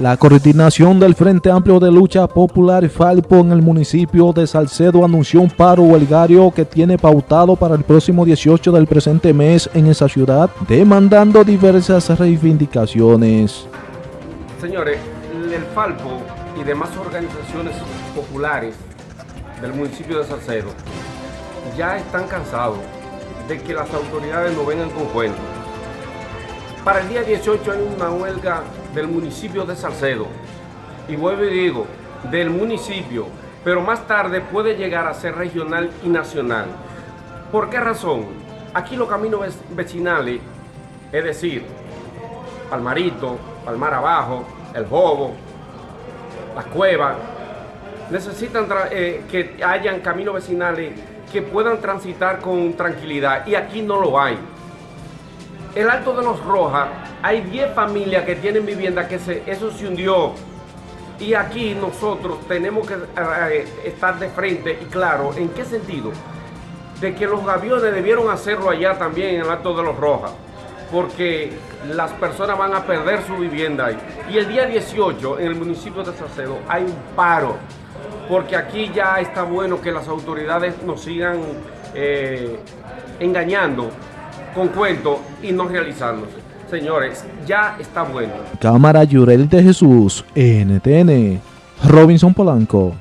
La coordinación del Frente Amplio de Lucha Popular Falpo en el municipio de Salcedo anunció un paro huelgario que tiene pautado para el próximo 18 del presente mes en esa ciudad, demandando diversas reivindicaciones. Señores, el Falpo y demás organizaciones populares del municipio de Salcedo ya están cansados de que las autoridades no vengan con cuentos. Para el día 18 hay una huelga del municipio de Salcedo. Y vuelvo y digo, del municipio, pero más tarde puede llegar a ser regional y nacional. ¿Por qué razón? Aquí los caminos vecinales, es decir, Palmarito, Palmar Abajo, El Jobo, Las Cuevas, necesitan eh, que hayan caminos vecinales que puedan transitar con tranquilidad y aquí no lo hay el Alto de los Rojas, hay 10 familias que tienen vivienda que se, eso se hundió. Y aquí nosotros tenemos que eh, estar de frente y claro, ¿en qué sentido? De que los aviones debieron hacerlo allá también en el Alto de los Rojas, porque las personas van a perder su vivienda ahí. Y el día 18 en el municipio de Salcedo hay un paro, porque aquí ya está bueno que las autoridades nos sigan eh, engañando con cuentos y no realizándose. Señores, ya está bueno. Cámara Yurel de Jesús, NTN, Robinson Polanco.